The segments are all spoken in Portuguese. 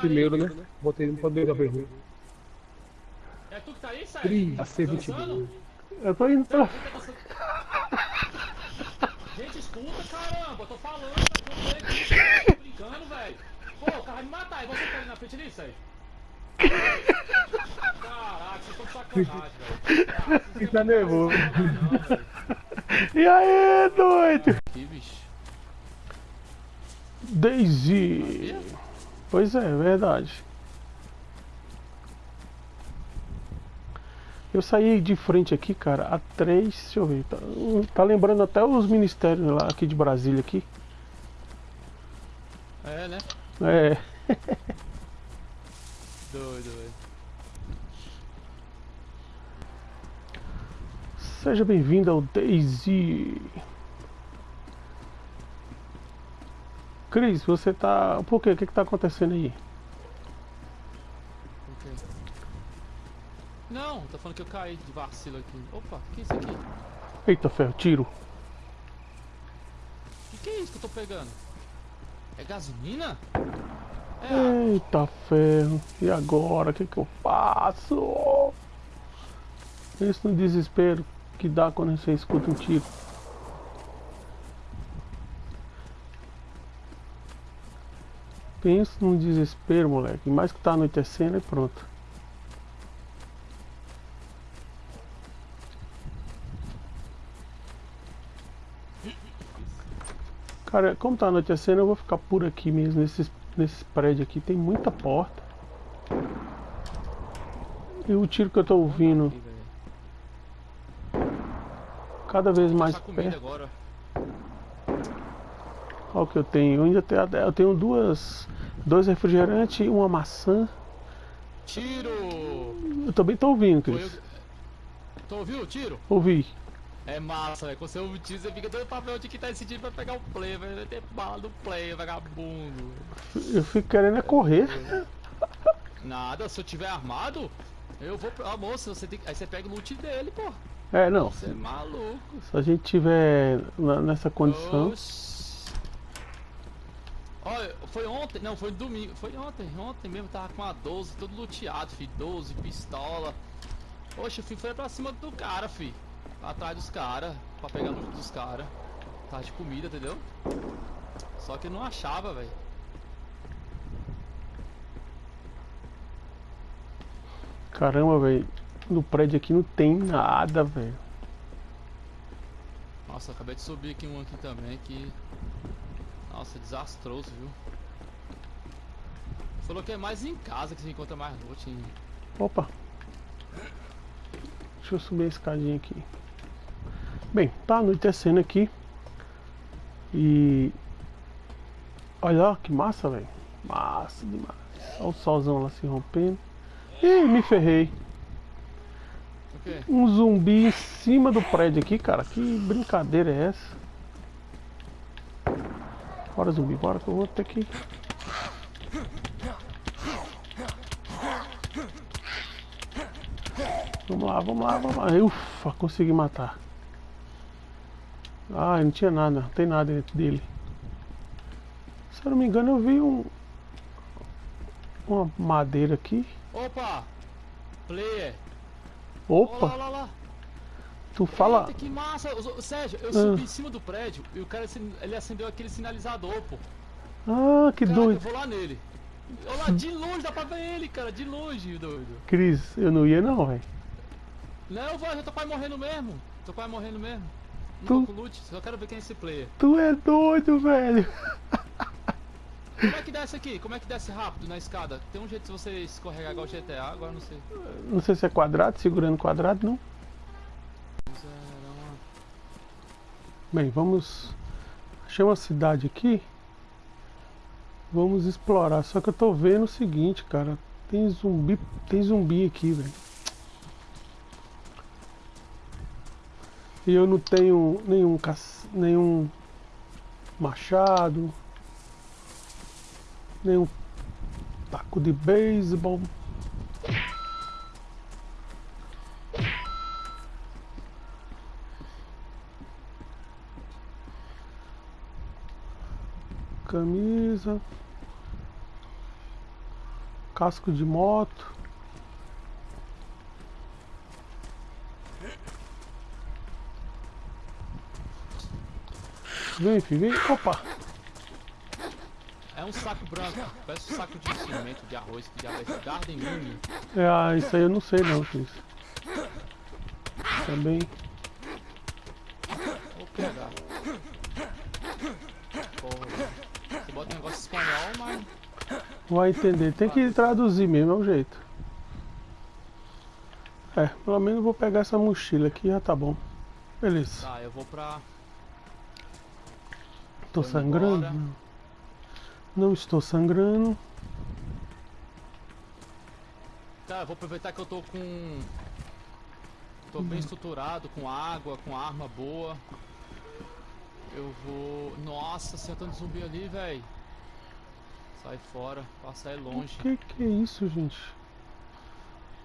primeiro, né? Botei no poder vermelho. É tu que tá aí, Sérgio? Tri, Tá AC22. dançando? Eu tô indo pra. Gente, escuta, caramba, eu tô falando, eu tô aqui, tô brincando, velho. Pô, o cara vai me matar, e você tá ali na frente ali, Sérgio? Caraca, vocês estão de sacanagem, velho. Fica querem nervoso. E aí, doido? Que bicho. Daisy. Pois é, é verdade. Eu saí de frente aqui, cara, a três, deixa eu ver, tá, tá lembrando até os ministérios lá aqui de Brasília aqui. É, né? É, Doido, velho. seja bem-vindo ao Daisy. Cris, você tá. Por quê? O que, que tá acontecendo aí? Não, tá falando que eu caí de vacilo aqui. Opa, o que é isso aqui? Eita ferro, tiro. O que, que é isso que eu tô pegando? É gasolina? É. Eita ferro. E agora? O que, que eu faço? Isso no desespero que dá quando você escuta um tiro. Pensa no desespero, moleque. Mais que tá anoitecendo e pronto. Cara, como tá anoitecendo, eu vou ficar por aqui mesmo, nesses, nesses prédios aqui. Tem muita porta. E o tiro que eu tô ouvindo cada vez mais perto. agora. Olha o que eu tenho. Eu ainda tenho, eu tenho duas, dois refrigerantes e uma maçã. Tiro! Eu também tô ouvindo, Cris. eu... Tu ouviu o tiro? Ouvi. É massa, velho. Quando você ouve o tiro, você fica doido pra ver onde que tá esse tiro pra pegar o play, velho. Vai ter bala do play, vagabundo. Eu fico querendo é correr. Nada, se eu tiver armado, eu vou pra. Ah, moça, você tem. Aí você pega o loot dele, pô. É, não. Você é maluco. Se a gente tiver nessa condição. Oxi. Olha, foi ontem, não, foi domingo, foi ontem, ontem mesmo, tava com a 12, todo luteado, fi, 12, pistola. Poxa, fi, foi pra cima do cara, fi. Atrás dos caras, pra pegar loot dos caras. Tava de comida, entendeu? Só que eu não achava, velho. Caramba, velho. No prédio aqui não tem nada, velho. Nossa, acabei de subir aqui um aqui também que. Nossa, desastroso, viu? Falou que é mais em casa que se encontra mais loot. Hein? Opa. Deixa eu subir a escadinha aqui. Bem, tá anoitecendo aqui. E. Olha lá, que massa, velho. Massa demais. Olha o solzão lá se rompendo. Ih, me ferrei. Um zumbi em cima do prédio aqui, cara. Que brincadeira é essa? Bora, zumbi, bora que eu vou ter que. Vamos lá, vamos lá, vamos lá. Ufa, consegui matar. Ah, não tinha nada, não tem nada dentro dele. Se eu não me engano, eu vi um. Uma madeira aqui. Opa! Player! Olha lá, Opa, lá, tu fala. Eita, que massa! Sérgio, eu Ah. subi em cima do prédio e o cara ele acendeu aquele sinalizador, pô. Ah, que Caraca, eu doido. vou lá nele. Olha lá, de longe dá pra ver ele, cara, de longe, doido. Cris, eu não ia não, velho. Não, eu vou, eu tô quase morrendo mesmo. Tô quase morrendo mesmo. Não Tu- com loot, só quero ver quem é esse player. Tu é doido, velho. Como é que desce aqui? Como é que desce rápido na escada? Tem um jeito de você escorregar igual o GTA, agora não sei. Não sei se é quadrado, segurando quadrado, não. Bem, vamos. Achei uma cidade aqui. Vamos explorar. Só que eu tô vendo o seguinte, cara. Tem zumbi. Tem zumbi aqui, velho. E eu não tenho nenhum nenhum machado. Nenhum taco de beisebol. Camisa. Casco de moto. Vem, filho, vem. Opa! É um saco branco, parece um saco de cimento, de arroz, que é esse? Garden Mini. É, ah, isso aí eu não sei não, Cris. Também. Vou negócio espanhol, mas... Vai entender. Tem que traduzir mesmo, é o jeito. É, pelo menos vou pegar essa mochila aqui já tá bom. Beleza. Tá, eu vou pra... Tô sangrando? embora. Não. Não estou sangrando. Tá, eu vou aproveitar que eu tô com... Tô bem estruturado, com água, com arma boa. Eu vou... Nossa, sentando zumbi ali, velho. Sai fora, passa aí O longe. que que é isso, gente?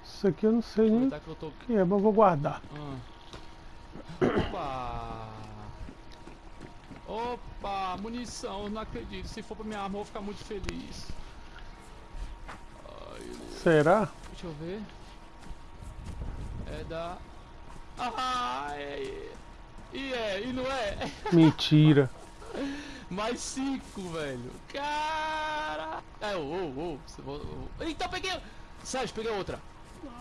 Isso aqui eu não sei nem o que eu tô... que é, mas eu vou guardar. Ah. Opa! Opa, munição, eu não acredito. Se for pra minha arma, eu vou ficar muito feliz. Ai, Será? deixa eu ver. É da. Ah, é. E é, e não é? Mentira. Mais cinco, velho. Cara. Vo- ô. Então peguei. Sérgio, peguei outra.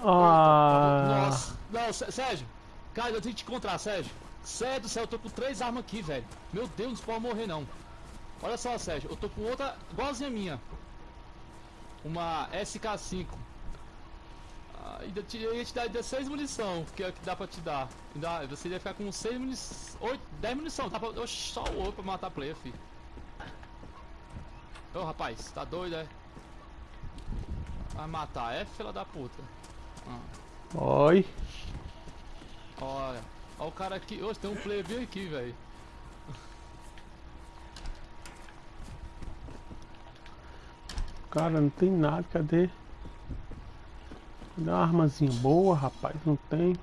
Ah, Nossa. Não, Sé- Sérgio. Cara, eu tenho que te encontrar, Sérgio. Sério do céu, eu tô com três armas aqui, velho. Meu Deus, não pode morrer não. Olha só, Sérgio, eu tô com outra igualzinha minha. Uma SK5. Ah, ainda te, eu ia te dar ainda 6 munição, que é o que dá pra te dar. Ainda, você ia ficar com 6 munição. 8, 10 munição, dá pra. Só o outro pra matar player, filho. Ô rapaz, tá doido, é? Vai matar, é fila da puta. Ah. oi. Olha, olha o cara aqui. Hoje tem um player bem aqui, velho. Cara, não tem nada, cadê? Cadê uma armazinha boa, rapaz? Não tem.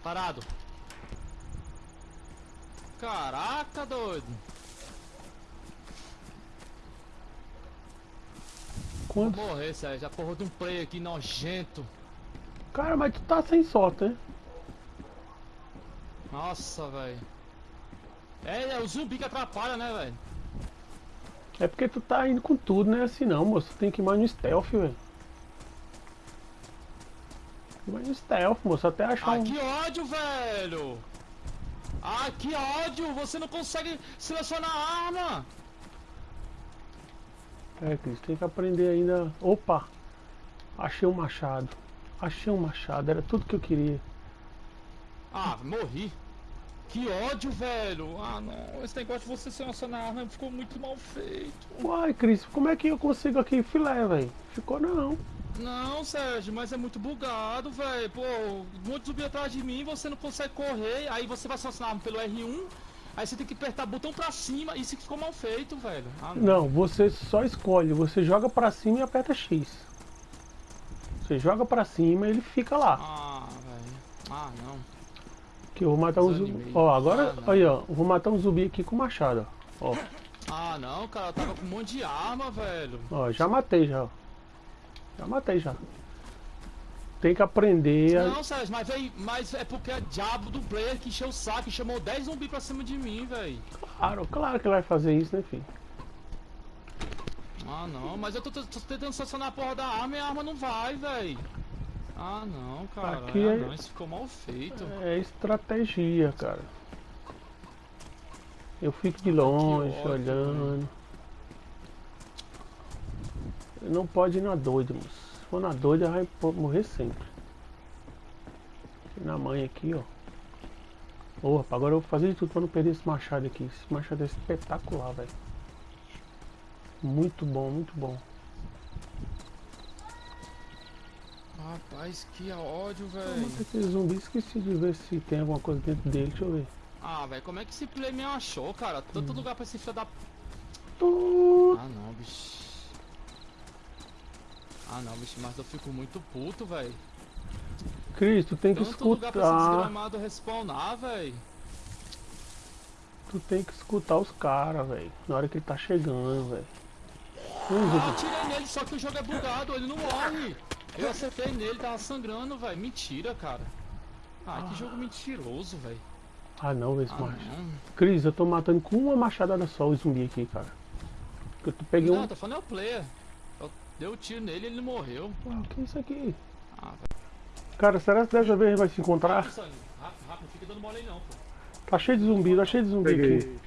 Parado. Caraca, doido. Vou Quanto? morrer, Sérgio. A porra de um player aqui nojento. Cara, mas tu tá sem sorte, né? Nossa, velho. É, é o zumbi que atrapalha, né, velho? É porque tu tá indo com tudo, né? Assim não, moço. Tu tem que ir mais no stealth, velho. Mais no stealth, moço. Até achar Ah, um. que ódio, velho! Ah, que ódio! Você não consegue selecionar a arma! É, Cris, tem que aprender ainda. Opa! Achei um machado. Achei um machado, era tudo que eu queria. Ah, morri. Que ódio, velho. Ah, não. Esse negócio de você selecionar a arma ficou muito mal feito. Uai, Cris, como é que eu consigo aqui filé, velho? Ficou não. Não, Sérgio, mas é muito bugado, velho. Pô, um monte de zumbi atrás de mim, você não consegue correr, aí você vai selecionar a arma pelo R1, aí você tem que apertar o botão pra cima, isso ficou mal feito, velho. Ah, Não, você só escolhe. Você joga pra cima e aperta X. Você joga pra cima e ele fica lá. Ah, velho. Ah, não. Que eu vou matar um zumbi. Ó, agora, Ah, não. aí, ó. eu Vou matar um zumbi aqui com machado, ó. Ó, Ah, não, cara, eu tava com um monte de arma, velho. ó já matei já. ó. Já matei já. Tem que aprender a... Não, Sérgio, mas, véi, mas é porque é diabo do player que encheu o saco e chamou 10 zumbi pra cima de mim, velho. Claro, claro que ele vai fazer isso, né, filho? Ah, não, mas eu tô, tô- tô tentando selecionar a porra da arma e a arma não vai, velho. Ah, não, cara. Aqui ah, é- não, isso ficou mal feito. É estratégia, cara. Eu fico de longe, ódio, olhando. Não pode ir na doida, moço. For na doida, vai morrer sempre. Na mãe aqui, ó. Agora eu vou fazer de tudo pra não perder esse machado aqui. Esse machado é espetacular, velho. Muito bom, muito bom. Rapaz, que ódio, velho. aquele zumbi, esqueci de ver se tem alguma coisa dentro dele. Deixa eu ver. Ah, velho, como é que esse play me achou, cara? Hum. Tanto lugar pra esse filho da. Tu- Ah, não, bicho. Ah, não, bicho, mas eu fico muito puto, velho. Cris, tu tem que Tanto lugar escutar. desgramado respawnar, velho. Tu tem que escutar os caras, velho. Na hora que ele tá chegando, velho. Ah, eu atirei nele, só que o jogo é bugado, ele não morre. Eu acertei nele, tava sangrando, velho. Mentira, cara. Ah, que jogo mentiroso, velho. Ah não, esse Ah, macho. Cris, eu tô matando com uma machadada só o zumbi aqui, cara. Eu peguei Não, um. tô falando é o player. Eu dei o tiro nele e ele morreu. Ah, o que é isso aqui? Ah, velho. Cara, será que dessa vez a gente vai se encontrar? Rápido. Rápido, rápido, não fica dando mole aí não, pô. Tá cheio de zumbi, tá cheio de zumbi aqui. Peguei.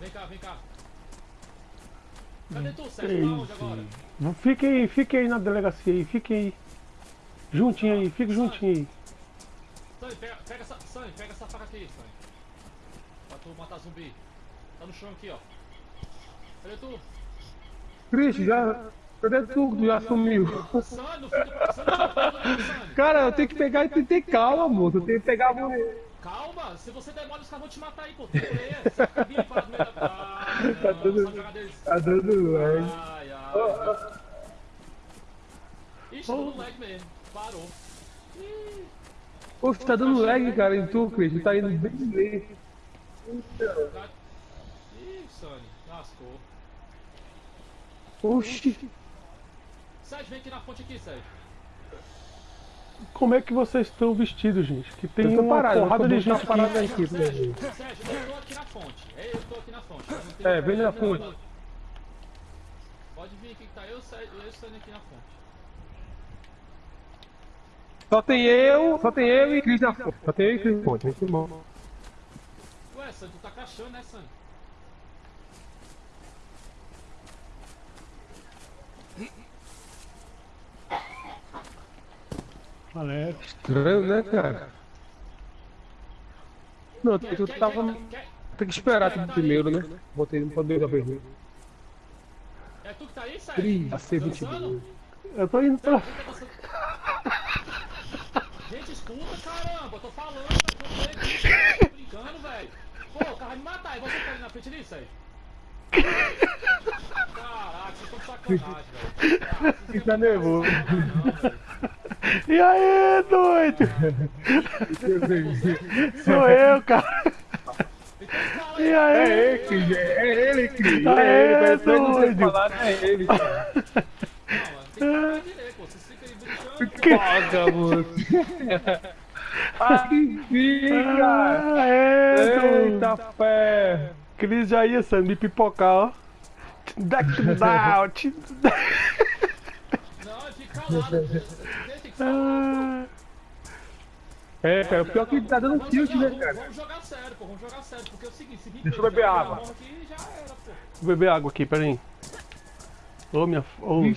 Vem cá, vem cá. Cadê tu, Sérgio? Tá onde agora? Fiquem aí, fiquem aí na delegacia aí, fiquem aí. Juntinho aí, fique juntinho aí. Sonny, pega, pega essa. Sonny, pega essa faca aqui, Sonny. Pra tu matar zumbi. Tá no chão aqui, ó. Cadê tu? Cris, já. Cadê tu? Tu já sumiu. Cara, eu tenho que pegar e ter calma, moço. Eu tenho que pegar a Calma, se você der mole, os caras vão te matar aí, pô. Tem player. Você vindo para no meio da. Tá jogar deles. Tá dando lag. Ai, ai. Ixi, deu lag mesmo. Parou. Ih, Pô, tá dando lag, cara, em tu, Cris. Tá indo bem lento. Ih, Sonny, lascou. Oxi. Sérgio, vem aqui na fonte aqui, Sérgio. Como é que vocês estão vestidos, gente? Que tem uma parado, porrada de gente aqui. parado aqui. Sérgio, Sérgio, eu tô aqui na fonte. É, eu tô aqui na fonte. É, vem na fonte. Pode vir aqui que tá eu, Sérgio eu e o Sonny aqui na fonte. Só tem eu, só tem eu e Cris na fonte. Só tem eu e Cris na fonte. Muito bom. Ué, Sonny, tu tá caixando, né, Sonny? Alex. Estranho, né, cara? Não, tu, tu tava. Tem que esperar tu primeiro, né? Botei no poder da né? É tu que tá aí, Sérgio? A C22. Dançando? Eu tô indo pra. Tá? Gente, escuta, caramba, eu tô falando, tá ele, tô brincando, velho. Pô, o cara vai me matar, e você tá ali na frente ali, Sérgio? Caraca, vocês estão de sacanagem, velho. Ah, têm tá nervoso. Não. E aí, doido? Sou eu, cara. E aí. É ele, Cris. É ele, Cris. Ah, É ele, é, não doido. tem falado, é ele. Não, mano, tem que falar pô. Vocês ficam aí brincando. Paga, moço. Ah, que fica! Ah, é. Eita fé! Cris já ia sendo me pipocar, ó. Deck down. te- Não, fica calado. Ah, É, cara, o pior que tá dando Vamos tilt, né, vamos, cara? vamos jogar sério, pô. Vamos jogar sério. Porque é o seguinte, se vir Deixa eu beber água. Aqui, já era. Vou beber água aqui, peraí. Ô, minha.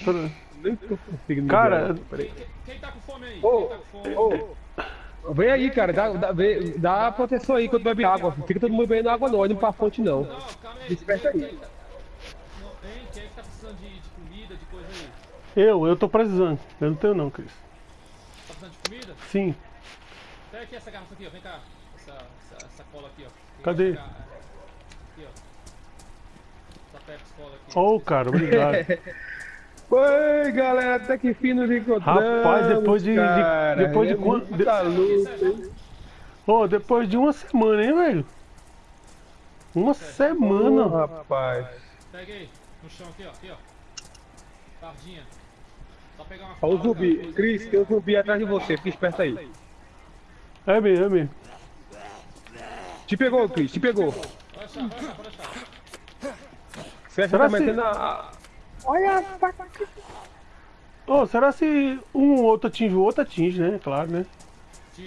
Toda- Nem tô conseguindo. Cara. Peraí. Quem, quem tá com fome aí? Ô, Quem tá com fome? ô, Vem aí, cara, dá, dá, dá proteção aí quando bebe água. Fica todo mundo bebendo água, não, indo pra fonte, não. Não, calma aí. Desperta quem, aí. Hein, quem é que tá precisando de, de comida, de coisa aí? eu, eu tô precisando. Eu não tenho, não, Cris. Tá de comida? Sim. Pega aqui essa garrafa aqui, ó. Vem cá. Essa, essa, essa cola aqui, ó. Tem Cadê? Aqui, ó. Essa Pepsi Cola aqui. Ô, cara, obrigado. Oi, galera, até que fim nos encontramos. Rapaz, depois de- de- cara. depois de quanto- muita de- luta, hein? Ô, depois de uma semana, hein, velho? Uma semana. rapaz. Pega aí. No chão aqui, ó. Aqui, ó. Tardinha. Olha o zumbi. coisa- Cris, tem um zumbi atrás de você, fica esperto aí. É mesmo, é mesmo. Te pegou, Cris, te pegou. Pode deixar, pode deixar, pode deixar. Você Será tá se- metendo a. Olha. Ô, será se um ou outro atinge o outro, atinge, né? Claro, né?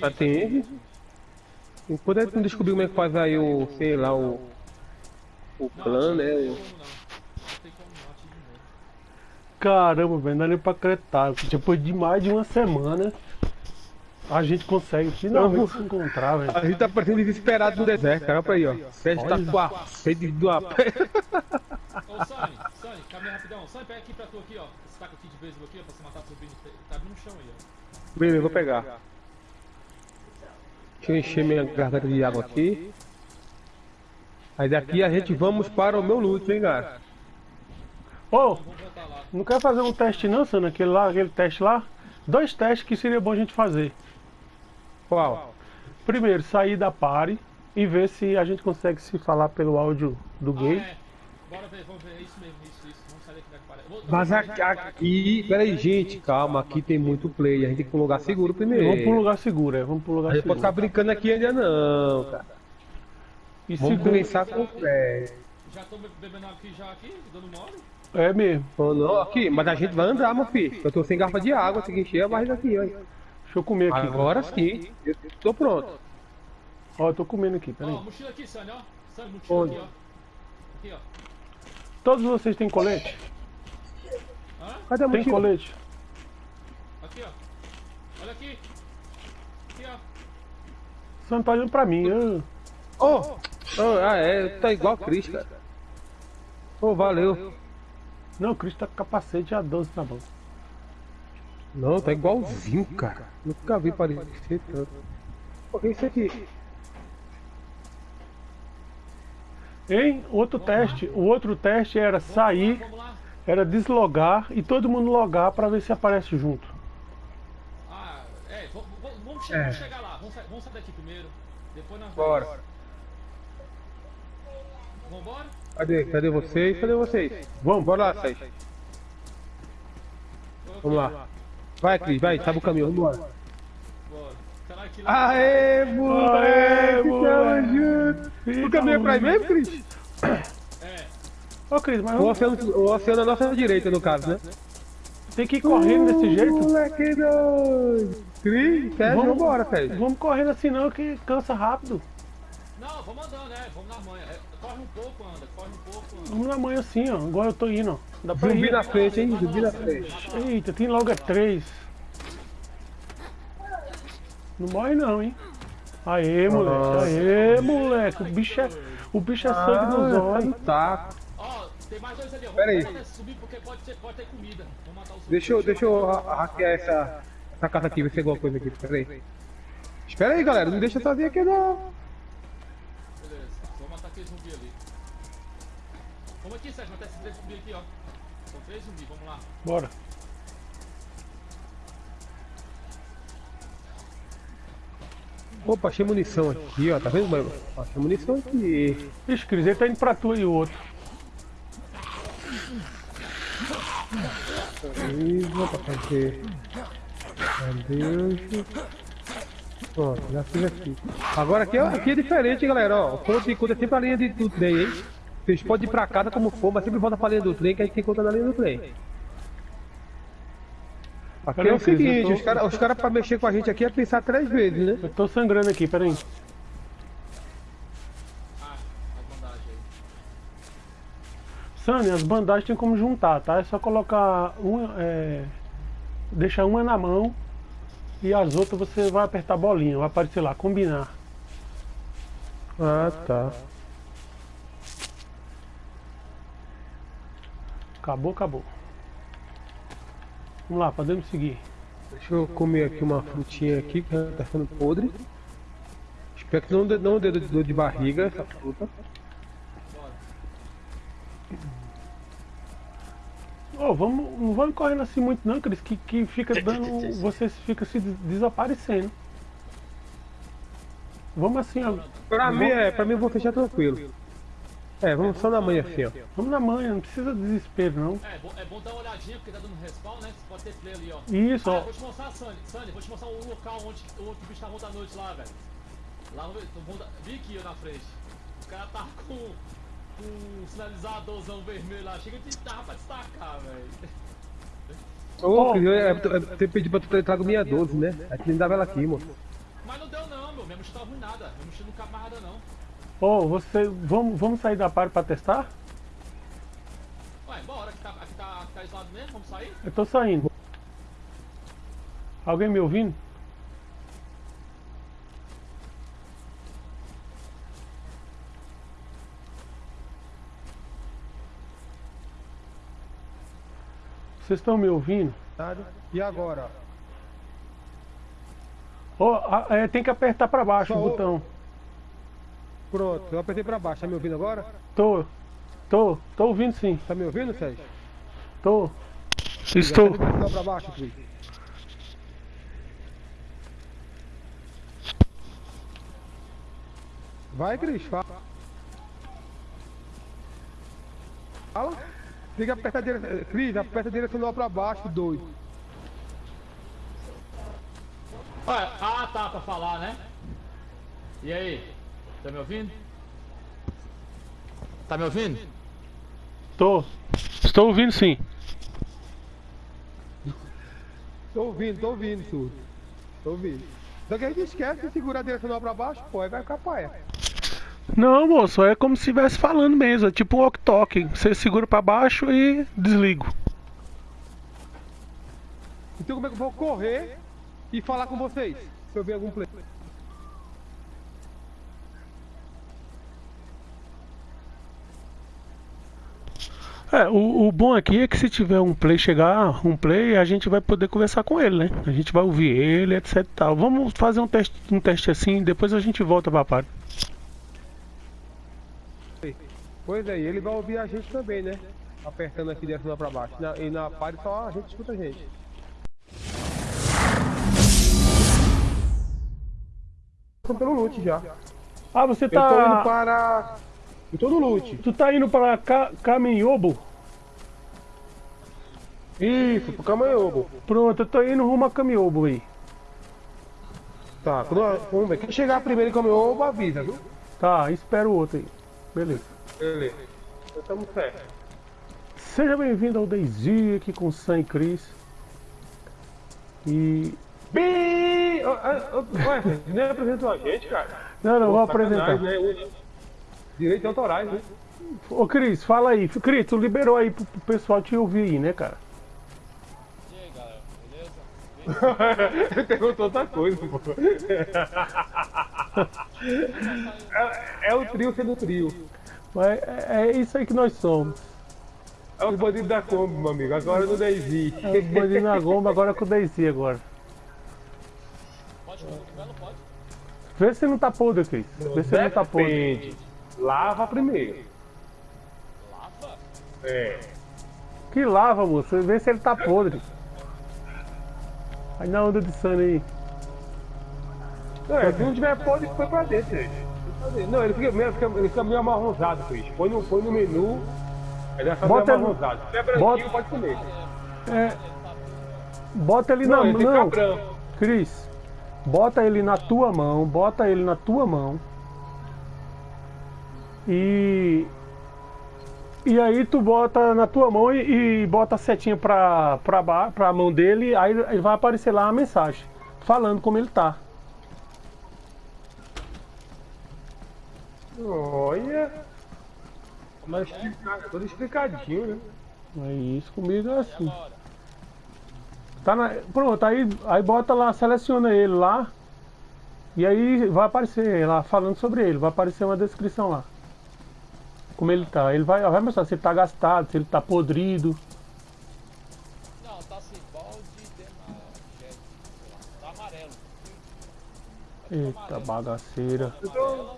Atende. Enquanto a gente não descobrir como é que faz aí o, sei lá, o. O clã, atinge, né? Não o- tem como não. Não tem como não, atinge de novo. Caramba, velho, não dá nem pra acreditar. Depois de mais de uma semana, a gente consegue finalmente se encontrar, velho. A gente tá parecendo desesperado no deserto, cara. Olha pra aí, ó. Sérgio tá com a sede do a Ô, Sonny, Sonny, caminha rapidão. Sonny, pega aqui pra tu aqui, ó. Esse taco aqui de beisebol aqui, ó, pra você matar o zumbi. Tá no chão aí, ó. Beleza, vou pegar. Deixa eu encher minha garganta de água aqui. Aí daqui a gente vamos para o meu loot, hein, cara. Ô, lá. Não quer fazer um teste não, Sano? Aquele lá, aquele teste lá? Dois testes que seria bom a gente fazer. Qual? Primeiro, sair da party e ver se a gente consegue se falar pelo áudio do Ah, gay. é. Bora ver, vamos ver. É isso mesmo, isso, isso. Vamos sair Cadê que aparece? Vou- Mas aqui, aqui, peraí, gente, calma, aqui tem muito play, a gente tem que ir pra um lugar seguro primeiro. Vamos pra um lugar seguro, é. Vamos pra um A lugar gente pode ficar seguro. brincando aqui ainda não, cara. E Vamos seguro- começar com o Fred. Já tô be- bebendo aqui já aqui, dando mole. É mesmo. Ou não, aqui, mas a gente vai andar, meu filho. Eu tô sem garrafa de água, tem que encher a barriga aqui, ó. Deixa eu comer aqui. Agora sim, eu tô pronto. Ó, eu tô comendo aqui, Ó, peraí. mochila aqui, Sânia, ó. Sânia, mochila Onde? aqui, ó. Aqui, ó. Todos vocês têm colete? Hã? Cadê a Tem mochila? colete? Aqui, ó. Olha aqui. Aqui, ó. Você não tá olhando pra mim. ah. Oh, oh, ah, é, tá igual a Cris, cara. Ô, valeu. Não, o Cris tá com capacete a 12 na mão. Não, tá igualzinho, cara. Nunca vi parecer tanto. O que é isso aqui? Hein? Outro teste. O outro teste era sair, era deslogar e todo mundo logar pra ver se aparece junto. Ah, é, vamos, chegar, É. vamos chegar lá. Vamos, vamos sair daqui primeiro. Depois nós Bora. vamos. Vambora? Cadê? Cadê vocês? Cadê vocês? Vamos, Bora lá, Sérgio. Vamos lá. Vai, Cris, vai, sabe o caminho, vambora. Aê, moleque, tamo junto. O caminho é pra aí mesmo, Cris? É. Ô Cris, mas O oceano, o oceano é a nossa direita, no caso, né? tem que ir correndo desse jeito? Moleque doido. Cris, Sérgio, Vamos- vambora, Sérgio. Vamos correndo assim não que cansa rápido. Não, vamos andando, né? Vamos na manhã. É, na manhã assim, ó. Igual eu tô indo, ó. Dá pra Zumbi ir. na frente, hein? Zumbi na frente. Eita, tem logo é três. Não morre não, hein? Aê, moleque. Nossa. Aê, moleque. O bicho é, o bicho é sangue nos Ah, olhos. tá. Ó, tem mais dois ali. Pera aí. Subir porque pode ter, pode ter comida. Deixa eu, deixa eu ha- hackear essa, essa casa aqui, ver se tem alguma coisa aqui. Espera aí. Espera aí, galera. Não deixa sozinho aqui, não. Aqui, Sérgio, matar esses três zumbis aqui, ó. São três zumbis, vamos lá. Bora. Opa, achei munição aqui, ó. Tá vendo, mano? Achei munição aqui. Ixi, Cris, ele tá indo pra tu e o outro. Isso, pra fazer. Adeus. Pronto, já fiz aqui. Agora aqui, é- aqui é diferente, galera. Ó, o ponto de encontro é sempre a linha de- do trem, hein? Vocês podem ir pra casa como for, mas sempre volta pra linha do trem que a gente encontra na linha do trem. Aqui Peraí, é o seguinte, tô- os caras os cara pra mexer com a gente aqui é pensar três vezes, né? Eu tô sangrando aqui, peraí. Ah, as bandagens aí. Sânia, as bandagens tem como juntar, tá? É só colocar uma. É... Deixar uma na mão e as outras você vai apertar a bolinha, vai aparecer lá, combinar. Ah, tá. Acabou, acabou. Vamos lá, podemos seguir. Deixa eu comer aqui uma frutinha aqui que tá ficando podre. Espero que não dê, não dê dor de barriga essa fruta. Ô, vamos, não vamos correndo assim muito não, Cris, que, que fica dando. Você fica se des- desaparecendo. Vamos assim, ó. Pra mim, é, pra mim eu vou fechar tranquilo. É, vamos só na manhã assim, ó. Vamos na manhã, não precisa de desespero não. É, bom- é bom dar uma olhadinha porque tá dando respawn, né? Você pode ter play ali, ó. Isso, Ah, ó. eu vou te mostrar, Sandy. Sandy, vou te mostrar o local onde o outro bicho tá ontem à noite lá, velho. Lá no. no- Vi aqui, ó, na frente. O cara tá com. com um sinalizadorzão vermelho lá. Chega de dá pra destacar, velho. Ô, Cris, eu é, é, ter pedido pra tu tra- trago minha 12, né? Aí tu nem dava ela aqui, mano. Mas não deu, não, meu. Minha mochila tá ruim nada. Minha mochila não cabe mais nada, não. Ô, você. Vamos, vamos sair da par pra testar? Ué, bora. Aqui tá, aqui tá, aqui tá isolado mesmo. Vamos sair? Eu tô saindo. Alguém me ouvindo? Vocês estão me ouvindo? E agora? É, tem que apertar pra baixo Só o o- botão. Pronto, eu apertei pra baixo. Tá me ouvindo agora? Tô. Tô. Tô ouvindo sim. Tá me ouvindo, Sérgio? Tô. Estou. Tá pra baixo, Cris. Vai, Cris, fala. Fala. Tem que apertar a direção. Cris, aperta a direcional pra baixo, dois. Olha, ah tá, pra falar, né? E aí? Tá me ouvindo? Tá me ouvindo? Tô. Estou ouvindo sim. Tô ouvindo, tô ouvindo tudo. Tô ouvindo. Só que a gente esquece de segurar a direcional pra baixo, pô, aí vai ficar paia. Não, moço, é como se estivesse falando mesmo. É tipo um walk-talk. Você segura pra baixo e desligo. Então como é que eu vou correr e falar com vocês? Se eu ver algum play. É, o, o bom aqui é que se tiver um play chegar, um play, a gente vai poder conversar com ele, né? A gente vai ouvir ele, etc tal. Vamos fazer um teste, um teste assim, depois a gente volta pra parte. Pois é, e ele vai ouvir a gente também, né? Apertando aqui direcional pra baixo. Na- e na party só a gente escuta a gente. Tô pelo loot já. Ah, você Eu tô indo tá. para. Eu tô no loot. Tu tá indo para Ca... Caminhobo? Isso, pro camanhobo. Pronto, eu tô indo rumo a Caminhobo aí. Tá, quando, vamos ver. Quem chegar primeiro em camanhobo, avisa, viu? Tá, espera o outro aí. Beleza. Beleza. Então estamos certo. Seja bem-vindo ao Daisy aqui com o Sam e Chris. E. Bi! Ué, nem apresentou a gente, cara. Não, não, vou Sacanagem, apresentar. Né? Direitos autorais, né? Ô Cris, fala aí. Cris, tu liberou aí pro, pro pessoal te ouvir aí, né, cara? E aí galera, beleza? Ele perguntou outra coisa, pô. É, é o trio sendo trio. Mas é, é isso aí que nós somos. É os bandidos da Kombi, meu amigo. Agora no Daisy. É os bandidos na gomba, agora com o Daisy agora. Pode comer não pode? Vê se não tá podre, Cris. Vê se não tá podre. Lava primeiro. Lava? É. Que lava, moço. Vê se ele tá podre. Aí na onda de Sunny aí. Não, é, se não tiver podre, põe pra dentro, gente. Não, ele fica, meio- fica, ele fica meio amarronzado, Cris. Põe no, põe no menu. Ele vai Bota- amarronzado. Se é branquinho, bota- pode comer. É. Bota ele Não, na mão. ficar branco. Cris, bota ele na tua mão, bota ele na tua mão. E. E aí tu bota na tua mão e, e bota a setinha pra, pra, pra mão dele, aí, aí vai aparecer lá a mensagem, falando como ele tá. Olha. Mas explica- todo explicadinho, né? É isso comigo é assim. Tá na, pronto, aí, aí bota lá, seleciona ele lá. E aí vai aparecer lá falando sobre ele, vai aparecer uma descrição lá. Como ele tá. Ele vai, vai mostrar se ele tá gastado, se ele tá podrido. Não, tá assim, balde de jet, sei lá, tá amarelo. Eita bagaceira. Então.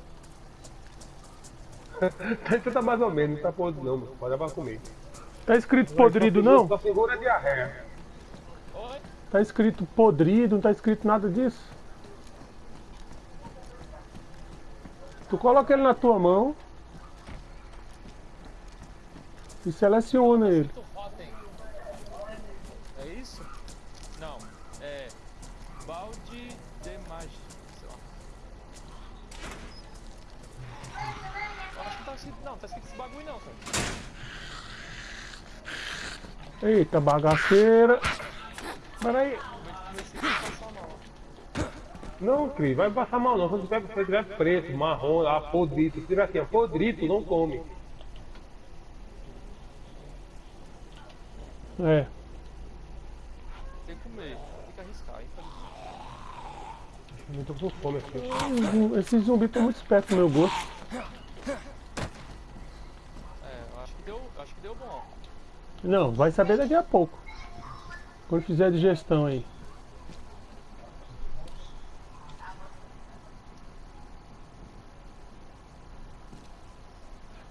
Então tá mais ou menos, não tá podre não, mano. Pode dar pra comer. Tá escrito podrido não? Só segura a diarreia. Oi? Tá escrito podrido, não tá escrito nada disso. Tu coloca ele na tua mão e seleciona ele. É isso? Não, é balde de magia, acho que tá escrito, não, tá escrito esse bagulho não, cara. Eita bagaceira. Peraí. Não, Cris, vai passar mal não. Quando tiver, se tiver preto, marrom, lá, podrito. Se tiver assim, ó, podrito, não come. É. Tem que comer, tem que arriscar, infelizmente. Eu tô com fome aqui. Esses zumbis estão muito espertos no meu gosto. É, acho que deu, eu acho que deu bom. Não, vai saber daqui a pouco. Quando fizer a digestão aí.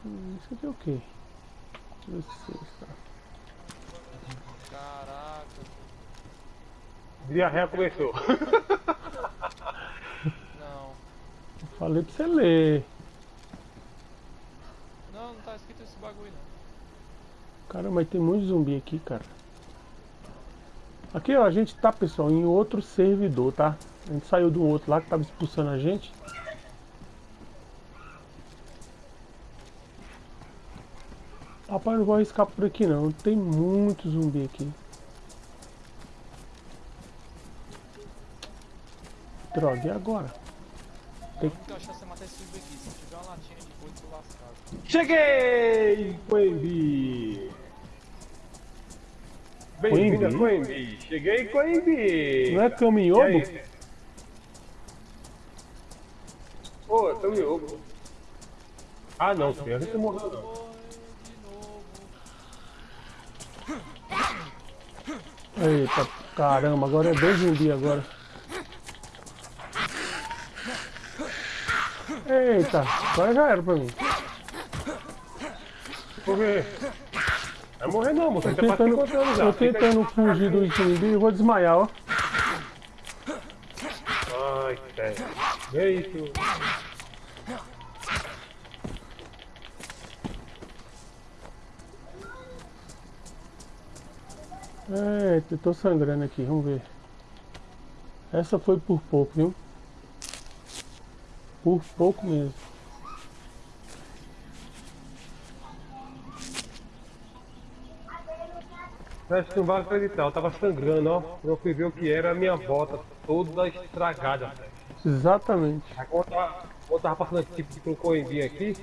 Hum, Isso aqui é o quê? Deixa eu ver se tá. Caraca. Diarreia começou. Não. Falei pra você ler. Não, não tá escrito esse bagulho não. Caramba, mas tem muito zumbi aqui, cara. Aqui, ó, a gente tá, pessoal, em outro servidor, tá? A gente saiu do outro lá que tava expulsando a gente. Rapaz, não vou arriscar por aqui não. Tem muito zumbi aqui. Droga, e agora? A única chance é matar esse zumbi aqui. Se tiver uma latinha de boi, tô lascado. Cheguei, Coimbi! Bem-vindo a Coimbi! Cheguei, Coimbi! Não é caminhobo? E aí? Ô, caminhobo. Ah, não, a gente morreu não. Eita, caramba, agora é dois zumbi agora. Eita, agora já era pra mim. Por quê? Vai morrer não, moço. Tô Você tá tentando, 50 anos já. tentando fugir do zumbi e vou desmaiar, ó. Ai, sério. Vê isso. Eita, eu tô sangrando aqui, vamos ver. Essa foi por pouco, viu? Por pouco mesmo. Acho que não vai acreditar, eu tava sangrando, ó. Eu fui ver o que era a minha bota toda estragada, velho. Exatamente. Aí quando eu tava, quando eu tava passando tipo com o coimbinho aqui,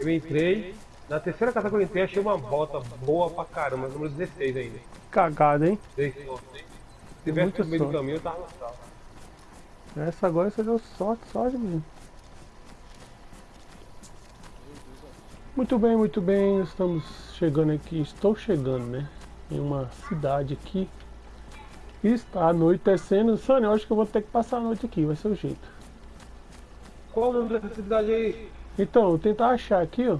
eu entrei, na terceira casa que eu entrei, achei uma bota boa pra caramba, número 16 ainda. Cagada, hein? Dei sorte? Se tivesse no meio do caminho, eu tava no. Essa agora você deu sorte, sorte mesmo. Muito bem, muito bem. Estamos chegando aqui. Estou chegando, né? Em uma cidade aqui. Está anoitecendo. Sônia, eu acho que eu vou ter que passar a noite aqui. Vai ser o jeito. Qual o nome dessa cidade aí? Então, eu tentar achar aqui, ó.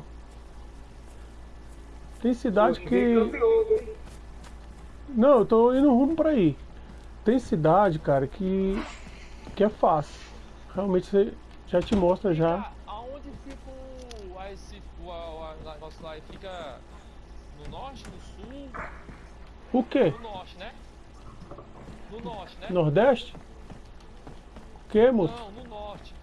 Tem cidade que. Não, eu tô indo rumo pra aí. Tem cidade, cara, que. que é fácil. Realmente você já te mostra já. Ah, Aonde fica o. a esse. o, a- o negócio lá? Ele Fica no norte, no sul? O quê? No norte, né? No norte, né? Nordeste? O que, moço? Não, no norte.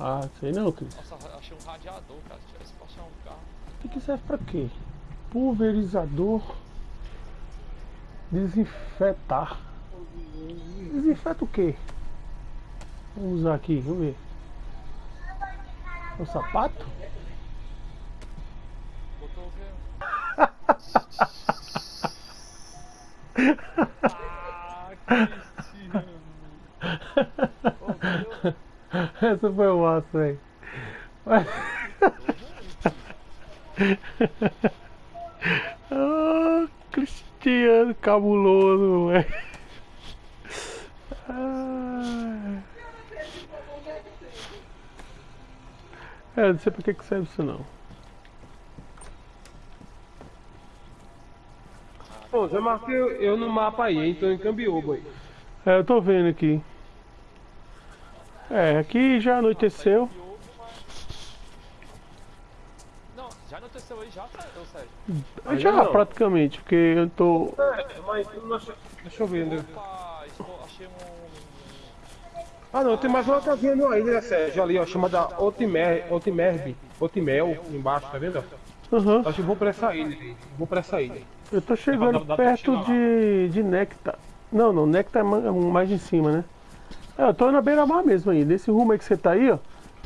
Ah, sei não, Cris. Nossa, achei um radiador, cara. Se tivesse pra achar um carro. O que serve pra quê? Pulverizador. Desinfetar. Desinfeta o quê? Vamos usar aqui, vamos ver. O sapato? Botou o quê? ah, Cristiano. Essa foi o massa, velho. Ah, Cristiano cabuloso, velho. É, não sei pra que que serve isso não. Bom, já marquei eu, no mapa aí, hein? Tô em Cambiobo aí. É, eu tô vendo aqui. É, aqui já anoiteceu. Não, já anoiteceu aí já, Sérgio? Já praticamente, porque eu tô. É, mas deixa eu ver, né? Opa. Ah não, tem mais uma casinha no aí, né, Sérgio? Ali, ó, chamada Otimer, Otimerb, Otimel, embaixo, tá vendo? Aham. Acho que eu vou pra essa ilha, vou pra essa ilha. Eu tô chegando perto de, de Nectar. Não, não, Nectar é é mais em cima, né? É, eu tô na beira-mar mesmo aí. Desse rumo aí que você tá aí, ó.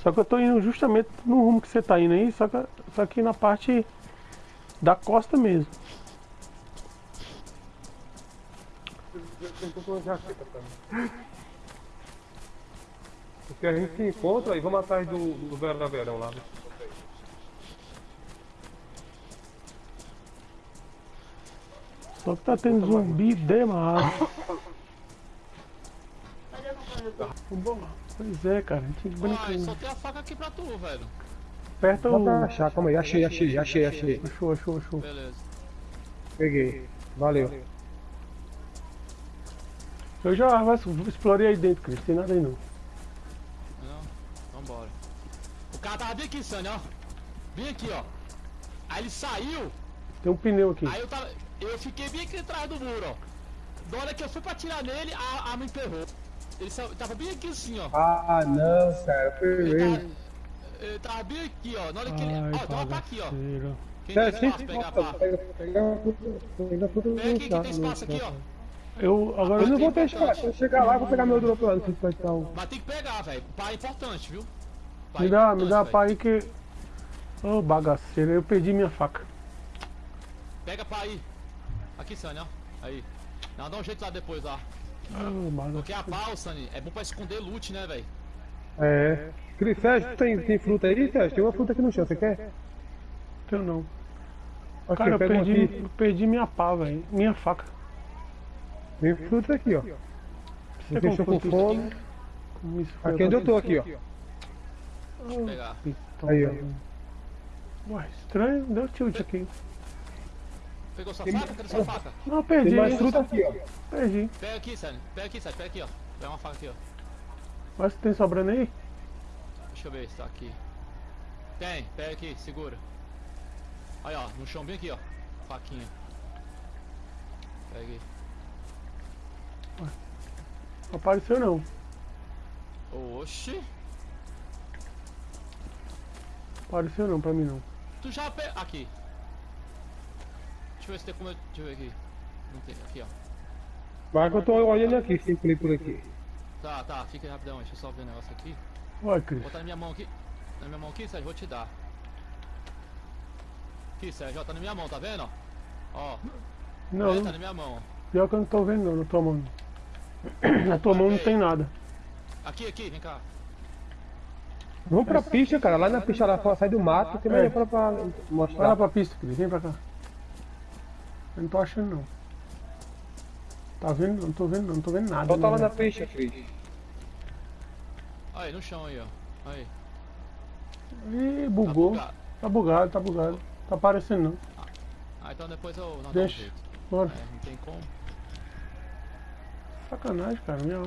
Só que eu tô indo justamente no rumo que você tá indo aí, só que, só que na parte da costa mesmo. Porque a gente se encontra e vamos atrás do, do Vera da Verão lá. né? Só que tá tendo zumbi demais. Pois é, cara, a gente brinca. só tem a faca aqui pra tu, velho. Aperta o. pra achar, calma aí, achei, achei, achei, achei. Achou, achou, achou. Beleza. Peguei. Valeu. Eu já explorei aí dentro, Cris. Tem nada aí não. Não, vambora. O cara tava bem aqui, Sânia, ó. Bem aqui, ó. Aí ele saiu, Tem um pneu aqui. aí eu tava. Eu fiquei bem aqui atrás do muro, ó. Na hora que eu fui pra atirar nele, a arma emperrou. Ele sa- tava bem aqui assim, ó. Ah, não, cara. Ele Foi tava, ele tava bem aqui, ó. Na hora que ele. Ai, Ó, tem uma pá aqui, ó. Quem tem espaço, sim, pegar a pega, pega, pega, pega Pega aqui, que tem espaço aqui, ó. Eu agora Eu não vou importante. se eu chegar lá, eu vou pegar meu drop lá, se vai estar o... Mas tem que pegar, velho. Pá é importante, viu? Pá Me é dá, me dá a importante, pá aí que. Ô bagaceiro, eu perdi minha faca. Pega pá aí. Aqui, Sunny, ó. Aí. Não, dá um jeito lá depois, lá. Ô Porque a ô, Sunny, é bom pra esconder loot, né, velho? É. Cris, Sérgio, tem, tem fruta aí, Sérgio? Tem uma fruta aqui no chão, você quer? Eu não. Aqui, Cara, eu perdi, eu perdi minha pá, velho. Minha faca. Tem fruta aqui, ó. Você Vocês estão com fome. Aqui onde eu tô, aqui, ó. Deixa eu pegar. Então, Aí, ó. Ué, estranho, deu tilt aqui. Pegou sua faca? Cadê sua faca? Não, perdi. Tem mais fruta aqui, ó. Perdi. Pega aqui, Sunny. Pega aqui, Sunny. Pega aqui, ó. Pega uma faca aqui, ó. Mas tem sobrando aí? Deixa eu ver se tá aqui. Tem, pega aqui, segura. Aí, ó, no chão bem aqui, ó. Faquinha. Pega aí. Não apareceu não. Oxi. Apareceu não pra mim não. Tu já pe... Aqui. Deixa eu ver se tem como eu... Deixa eu ver aqui. Não tem. Aqui, ó. Mas que eu tô olhando aqui, sem play por aqui. Tá, tá. Fica aí rapidão. Deixa eu só ver o negócio aqui. Ué, Cris. Vou botar na minha mão aqui. Na minha mão aqui, Sérgio. Vou te dar. Aqui, Sérgio. Ó, tá na minha mão, tá vendo? ó? Ó. Não, é, não. tá na minha mão. pior que eu não tô vendo não na tua mão. Na tua mão não tem nada. Aqui, aqui. Vem cá. Vamos pra pista, cara. Lá na pista lá fora, sai do mato, tem mais É. pra, pra Vai lá mostrar. pra pista, Cris. Vem pra cá. Eu não tô achando não. Tá vendo? Não tô vendo não, não tô vendo nada. Volta lá não. na pista, Cris. Aí, no chão aí, ó. Aí. Ih, Tá bugou. bugado. Tá bugado, tá bugado. Tá aparecendo não. Ah, então depois eu... Não, Deixa. Bora. É, não tem como. Sacanagem, cara. Minha...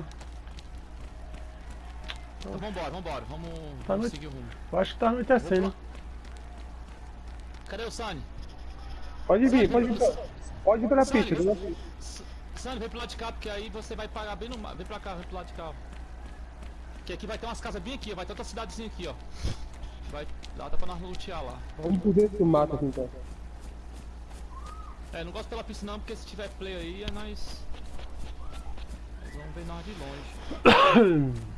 Então vambora, vambora. Vamos, Tá vamos noite. seguir o rumo. Eu acho que tá anoitecendo. Cadê o Sunny? Pode vir, pode vir. pra- Pode vir pela pista. Sai, né? S- Sunny, vem pro lado de cá, porque aí você vai pagar bem no mar. Vem pra cá, vem pro lado de cá. Que aqui vai ter umas casas bem aqui, ó. Vai ter outra cidadezinha aqui, ó. Vai dar pra nós lutear lá. Vamos por dentro do mato aqui então. É, não gosto pela pista não, porque se tiver play aí, é nós... Vamos ver nós de longe.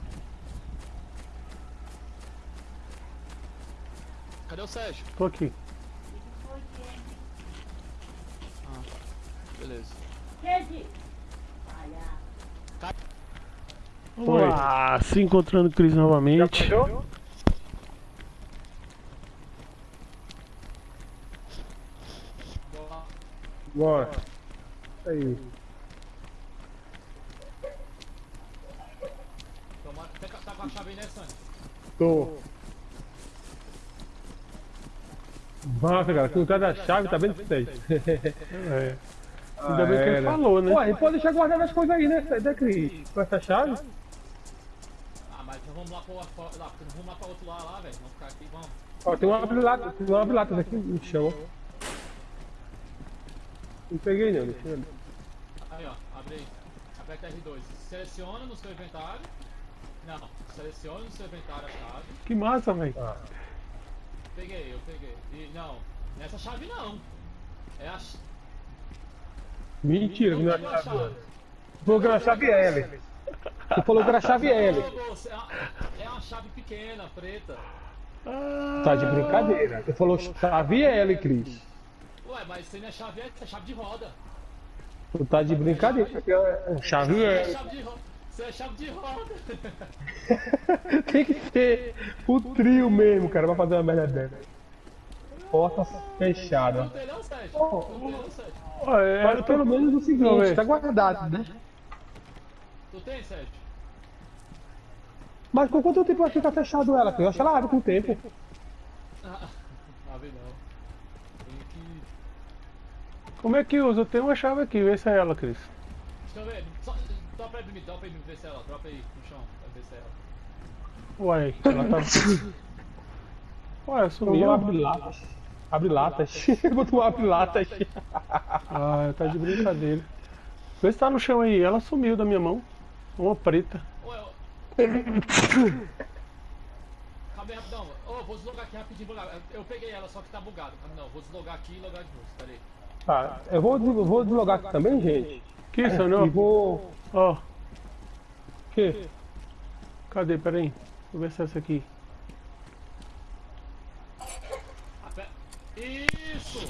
Cadê o Sérgio? Tô aqui. Beleza. Vamos lá, se encontrando com o Cris novamente. Boa. Bora. Aí. Toma, tá tá com a chave aí, né, Sunny? Tô. Nossa, cara, com cada chave, tá vendo isso aí? É. Ainda bem que ele falou, né? Ué, pode deixar guardando as coisas aí, né, né Cris? Com essa chave? Ah, mas então vamos lá pro lá, vamos lá pra outro lado lá, velho. Vamos ficar aqui, vamos. Ó, tem uma abre-lata, tem uma abre-lata aqui no chão. Não peguei não, deixa eu ver. Aí, ó, abre aí. Aperta R2. Seleciona no seu inventário. Não, seleciona no seu inventário a chave. Que massa, velho. Ah, Peguei, eu peguei. E não, nessa chave não. É a. mentira, que não é a chave. chave. Tu falou que era a chave L. Tu falou que era a chave L. É uma, é uma chave pequena, preta. Tá de brincadeira. Tu falou chave L, Cris. Ué, mas isso aí não é chave, é chave de roda. Tu tá de brincadeira. porque é Chave Isso é L. chave de roda. Isso é chave de roda. Tem que ter o trio mesmo, cara, pra fazer uma merda dessa. Porta fechada. Não tem não, Sérgio? Oh, Não tem não, Sérgio? Mas é, pelo menos o Não, seguinte, é. tá guardado, né? Tu tem, Sérgio? Mas com quanto tempo vai ficar fechado ela? Eu acho que ela abre com o tempo. Ah, abre não. Tem que. como é que usa? Eu tenho uma chave aqui, vê se é ela, Cris. Deixa eu ver. Só, dropa aí pra mim, dropa aí pra mim, ver se ela. Dropa aí no chão, pra ver se é ela. Uai, ela tá. Ué, Eu sumiu. vou abrir latas. Abre latas. Botou um abre latas. Ah, tá de brincadeira. Vê se tá no chão aí. Ela sumiu da minha mão. Uma preta. Calma aí, rapidão. Ô, vou deslogar aqui rapidinho. Eu peguei ela, só que tá bugado. Não, vou deslogar aqui e logar de novo. Pera aí. Tá, eu vou, vou deslogar aqui também, gente. Que isso, E não? vou. Ó, O quê? cadê? Pera aí. Deixa eu ver se é essa aqui. Isso!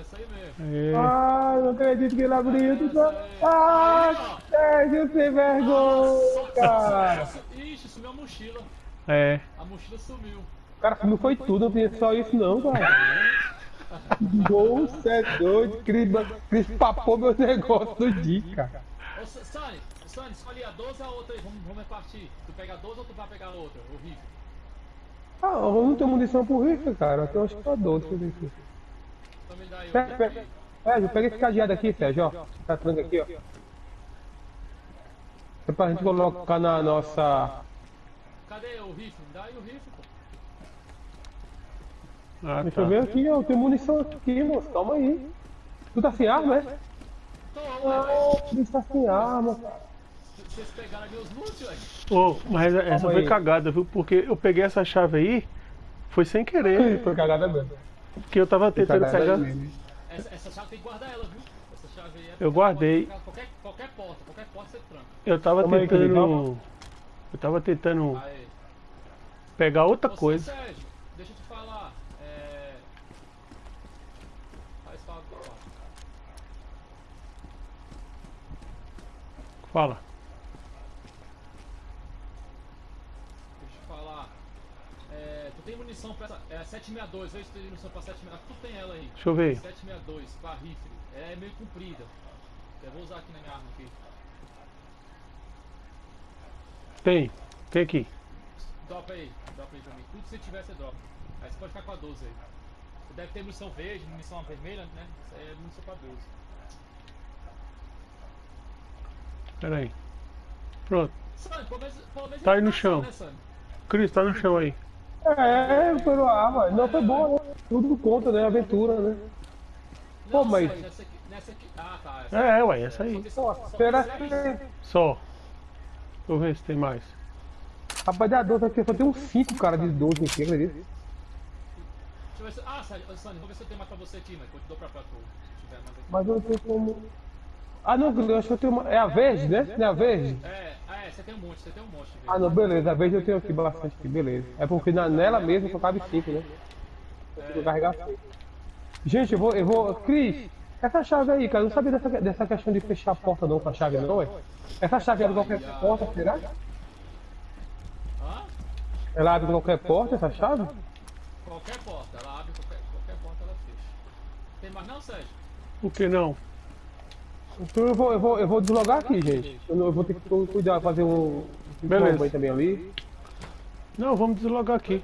Essa aí mesmo. É. Ai, não acredito que ele abriu isso. Aí. Ai, Aí, ó. Sérgio, sem vergonha, cara. Ixi, sumiu a mochila. É. A mochila sumiu. Cara, não foi tudo, não tinha só isso não, cara. Nossa, é doido. Cris, Cris papou meu negócio do dia, cara. Ô, Sa- Sani, Sani, escolhe a 12 ou a outra aí. Vamos, vamos repartir. Tu pega a 12 ou tu vai pegar a outra? O rifle. Ah, eu não tenho munição pro rifle, cara. Eu tenho acho que tá doce esse rifle. Então me dá aí o Pega, pega. rifle. Sérgio, pega esse cadeado aqui, Sérgio, ó. Essa tranca aqui, ó. É pra gente colocar na nossa. Cadê o rifle? Me dá aí o rifle. Ah, Deixa tá. eu ver aqui, ó. Tem munição aqui, moço. Calma aí. Tu tá sem arma, é? Tô, ué. Cris tá sem arma, cara. Vocês pegaram meus loot, velho. Ô, mas essa Calma foi aí. cagada, viu? Porque eu peguei essa chave aí, foi sem querer. Foi cagada mesmo. Porque eu tava tentando pegar. Essa, essa chave tem que guardar ela, viu? Essa chave aí é Eu guardei. Qualquer, qualquer porta, qualquer porta você tranca. Eu tava Calma aí, tentando. Eu tava tentando Aí. pegar outra Ô, coisa. Sérgio, deixa eu te falar. É. Faz favor. ó. Fala. Deixa eu te falar. É, tu tem munição pra essa. É 762, vê se tu tem munição pra 762. Tu tem ela aí. Deixa eu ver. 762, pra rifle. Ela é meio comprida. Eu vou usar aqui na minha arma aqui. Tem. Tem aqui. Dropa aí, dropa aí pra mim. Tudo que você tiver, você dropa. Aí você pode ficar com a 12 aí. Você deve ter munição verde, munição vermelha, né? Isso aí é munição pra 12. Pera aí. Pronto. Tá aí no tá chão. né? Cris, tá no chão aí. É, foi a arma. Não, foi boa, né? Tudo conta, né? Aventura, né? Pô, mas- Nessa aqui, nessa aqui. Ah, tá. Essa É, ué, essa aí. Só só que será Só. Deixa eu ver se tem mais. Rapaz, da 12 aqui só tem uns 5 cara de 12 aqui, acredita? Deixa eu ver se. Ah, Sani, vou ver se eu tenho mais pra você aqui, mas eu te dou pra pra tu. Se tiver mais aqui. Mas eu não tenho como. Ah, não, eu acho que eu tenho uma. É a verde, né? Não é a verde? É, ah, é, você tem um monte, você tem um monte. Ah, não, beleza. A verde eu tenho aqui bastante aqui, beleza. É porque na, nela mesmo só cabe 5, né? Eu vou carregar 5. Gente, eu vou. Eu vou. Cris, essa chave aí, cara, eu não sabia dessa, dessa questão de fechar a porta não com a chave, não, é? Essa chave abre qualquer porta, será? Hã? Ela abre qualquer porta, essa chave? Qualquer porta, ela abre, qualquer, qualquer porta ela fecha. Tem mais não, Sérgio? Por que não? Então eu vou, eu vou, eu vou deslogar aqui, gente. Eu, eu vou ter que cu- cuidar, fazer um. um Beleza. banho também ali. Não, vamos deslogar aqui.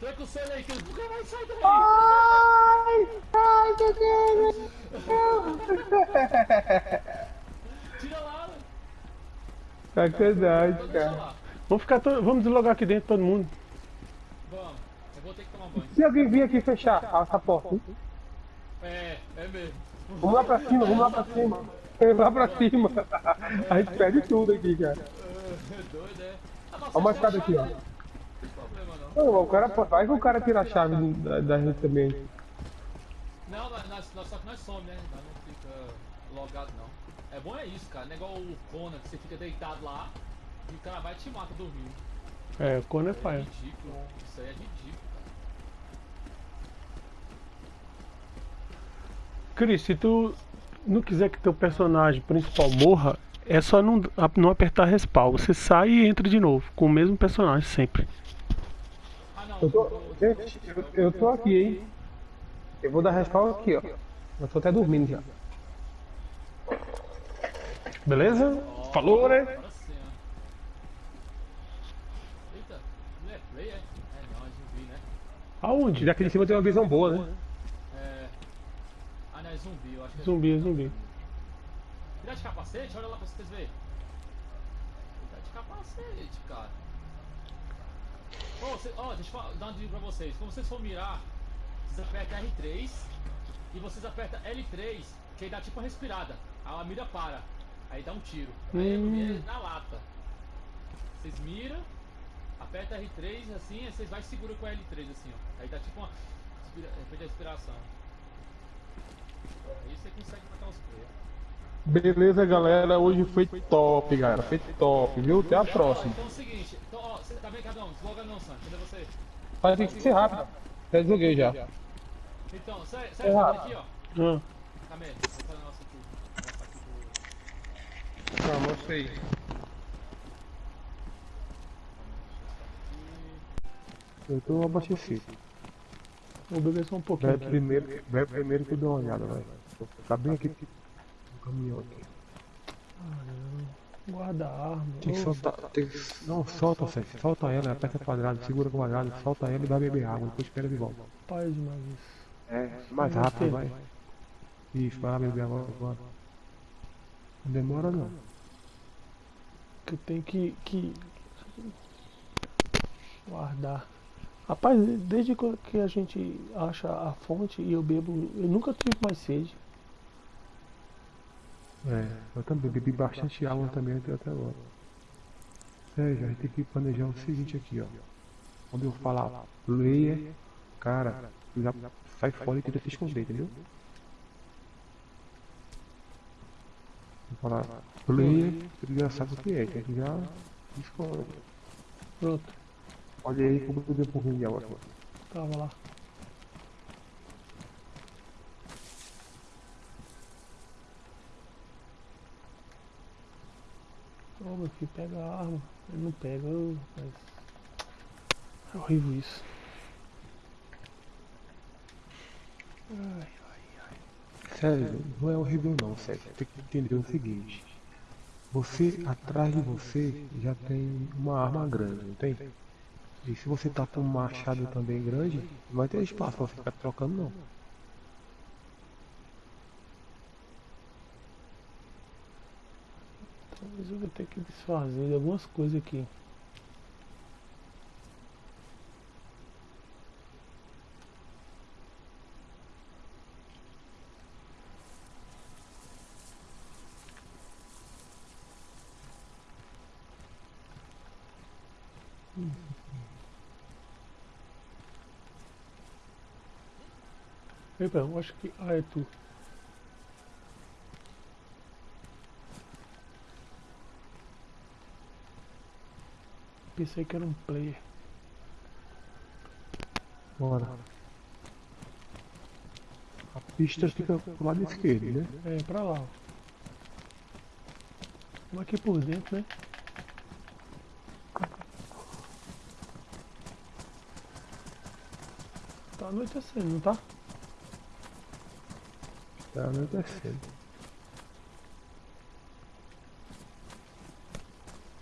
Tranca o selo aí, que ele nunca vai sair daí. Ai! Ai, meu Deus! Tira lá, velho. Sacanagem, cara. Vamos ficar to... Vamos deslogar aqui dentro todo mundo. Vamos. Eu vou ter que tomar banho. Se alguém vir aqui fechar essa porta, hein? É, é mesmo. vamos lá pra cima, vamos lá pra cima. Lá pra cima. A gente perde tudo aqui, cara. É doido, é. Ó, uma escada aqui, ó. Não o cara, vai que o cara tira a chave do- da, da gente também. Não, nós, nós, só que nós somos, né? Nós não fica logado, não. É bom é isso, cara. Não é igual o Conan, que você fica deitado lá e o cara vai e te mata dormindo. É, o cone é É paia. ridículo. Isso aí é ridículo, cara. Cris, se tu não quiser que teu personagem principal morra, é só não, não apertar respawn. Você sai e entra de novo, com o mesmo personagem sempre. Eu tô, gente, eu, eu tô aqui, hein? Eu vou dar respawn aqui, ó. Eu tô até dormindo já. Beleza? Falou, né? Aonde? Daqui de cima tem uma visão boa, né? É. É zumbi, eu acho que é Zumbi, é zumbi. Tirar de capacete? Olha lá pra vocês verem. Tirar de capacete, cara. Ô, cê- ó, deixa eu dar uma dica pra vocês. Quando vocês for mirar, vocês apertam R3 e vocês apertam L3, que aí dá tipo uma respirada. Aí a mira para. Aí dá um tiro. Aí Hum. mira na lata. Vocês miram, aperta R3 assim, aí vocês vai e segura com L3 assim, ó. Aí dá tipo uma respira- respiração. Aí você consegue matar os players. Beleza, galera. Hoje foi top, galera. Foi top, viu? Até a próxima. então é o seguinte, então, ó, você tá bem, Cadão? Desloga não, Sam. Cadê você? Mas tem que ser rápido. Já desloguei já. Então, sai, É sai rápido. aqui, ó. Ah, Calma aí, vou fazer um negócio aqui. Tá, mostrei. Eu tô abastecido. Vou beber só um pouquinho Vai aqui. primeiro, vai primeiro que eu dou uma olhada, vai. Tá bem aqui no caminhão aqui. Guarda a arma. Tem que soltar. Tem que... Não, solta, Sérgio. Solta ela, aperta quadrado, segura quadrado, solta ela e vai beber água, depois espera de volta. Rapaz, demais isso. É, mais rápido, vai. Isso, vai lá beber água agora. Não demora não. Que tem que, que guardar. Rapaz, desde que a gente acha a fonte e eu bebo, eu nunca tive mais sede. É, eu também bebi bastante água também até até agora. Sérgio, a gente tem que planejar o seguinte aqui, ó. Quando eu falar leia, cara, já sai fora e tenta se esconder, entendeu? Vou falar leia, você já sabe o que é, que a gente já esconde. Pronto, Olha aí como eu bebi um pouquinho de água aqui. tava lá. Ô meu filho, pega a arma. Ele não pega, rapaz. É horrível isso. Ai, Sérgio, não é horrível não, Sérgio. Tem que entender o seguinte. Você, atrás de você, já tem uma arma grande, não tem? E se você tá com um machado também grande, não vai ter espaço pra ficar trocando não. talvez eu vou ter que desfazer de algumas coisas aqui. Epa, eu acho que. Ah, é tu. Pensei que era um player. Bora. A pista fica pro lado esquerdo, né? É, pra lá, ó. Vamos aqui por dentro, né? Tá anoitecendo, não tá? Tá anoitecendo.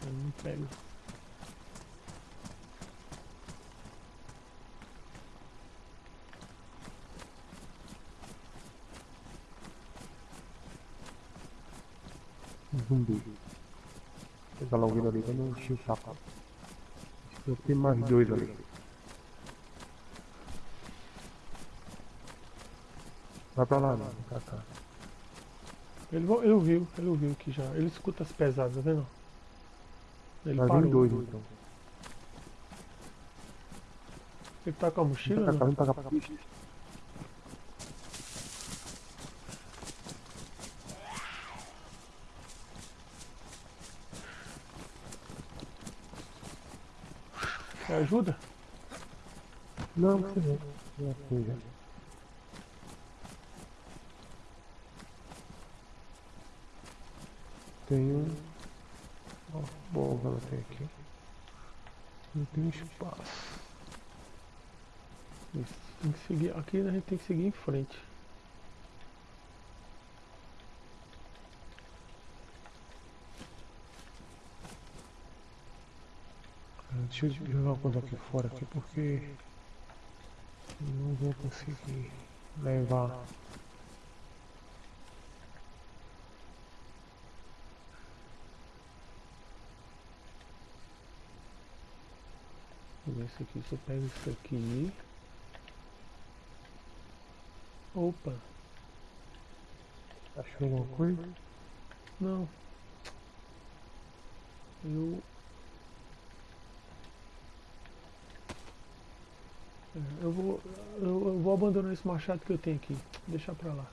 Eu não pego. Zumbi. Pega logo ele ali, pra não encher o saco. Eu tenho mais dois ali. Vai pra lá, mano. Pra cá. Ele, vo- ele ouviu, ele ouviu aqui já. Ele escuta as pesadas, tá vendo? Ele Vai parou. dois então. Ele tá com a mochila? Não? vem pra cá pra pista. Quer ajuda? Não, não sei não. Não é Tem um. Ó, que ela tem aqui. Não tem espaço. Isso. Tem que seguir. Aqui a gente tem que seguir em frente. Ah, Deixa eu jogar uma coisa aqui fora aqui porque não vou conseguir levar. Isso aqui. Se eu pego isso aqui. Opa, Achou alguma coisa? não. Eu. É, Eu vou, eu, vou abandonar esse machado que eu tenho aqui. Deixar pra lá.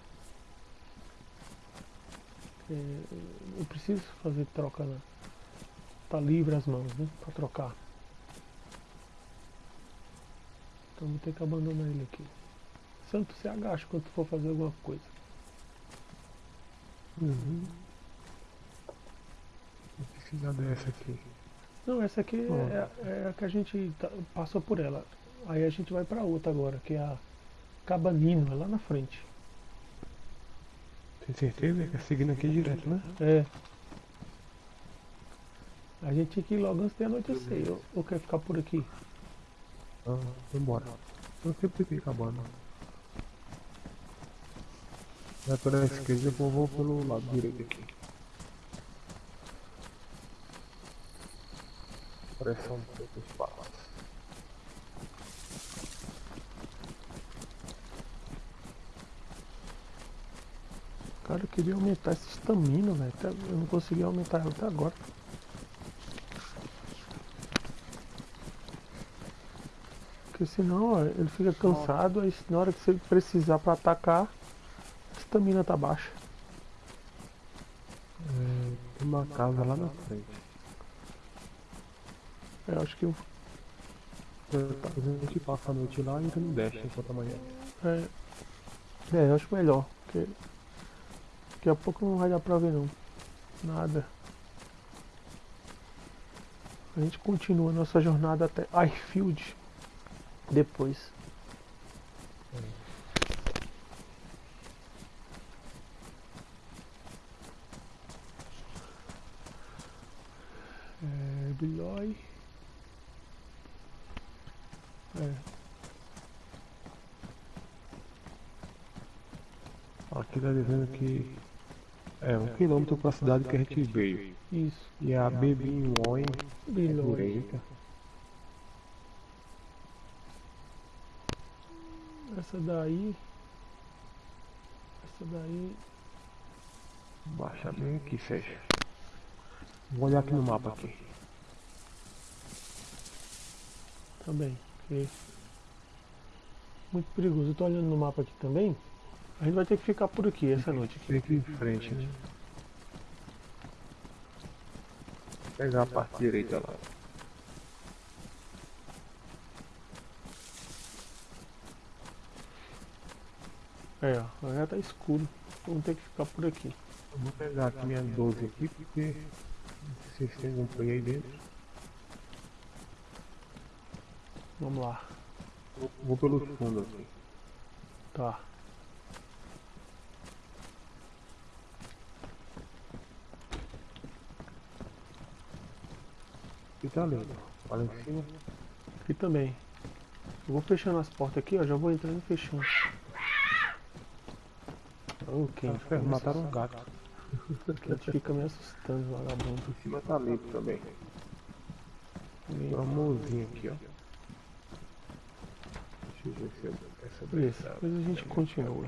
É, eu preciso fazer troca lá. Tá livre as mãos, né? Pra trocar. Então vou ter que abandonar ele aqui. Santo, você agacha quando tu for fazer alguma coisa. Uhum. Vou precisar dessa aqui. Não, essa aqui Ó. é, é a que a gente tá- passou por ela. Aí a gente vai pra outra agora, que é a Cabanino, é lá na frente. Tem certeza que é seguindo aqui direto, né? É. A gente tinha que ir logo antes de anoitecer. Ou quer ficar por aqui? Ah, vambora. Eu sempre fiquei acabando. Vai pela esquerda, eu vou, pelo lado direito aqui. Parece um pouco espaço. Cara, eu queria aumentar essa estamina, velho. Eu não consegui aumentar ela até agora. Porque senão, ó, ele fica cansado, aí na hora que você precisar pra atacar, a estamina tá baixa. É, tem uma casa lá na frente. Eu acho que eu a gente passa a noite lá e entra no Dash enquanto amanhã. É, é, eu acho melhor, porque daqui a pouco não vai dar pra ver não. Nada. A gente continua a nossa jornada até Ifield depois. É, Bilói. É, Aqui tá dizendo que é um quilômetro pra cidade que a gente veio. isso. E a Bebinhoin é Bilói. direita. Essa daí. Essa daí. Baixa bem aqui, fecha. Vou olhar aqui no mapa aqui. Também. porque Muito perigoso. Eu tô olhando no mapa aqui também. A gente vai ter que ficar por aqui essa noite. Aqui. Aqui em frente, né? Pegar a parte direita lá. É, ó. Já tá escuro. Vamos ter que ficar por aqui. Eu vou pegar aqui minha 12 aqui porque se tem algum play aí dentro. Vamos lá. Vou, vou pelo fundo aqui. Tá. E tá lindo. Olha em cima. Aqui também. Eu vou fechando as portas aqui, ó. Já vou entrando e fechando. O Kent, ah, mataram um gato. O Kent fica me assustando, vagabundo. Em cima tá limpo também. Tem uma mãozinha aqui, ó. Deixa eu ver se essa Isso, tá depois a gente continua.